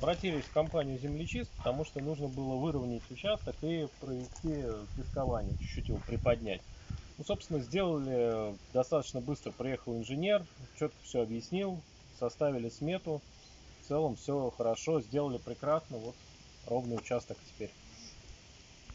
обратились в компанию «Землечист», потому что нужно было выровнять участок и провести пескование, чуть-чуть его приподнять. Ну, собственно, сделали достаточно быстро. Приехал инженер, четко все объяснил, составили смету. В целом все хорошо, сделали прекрасно. Вот ровный участок теперь.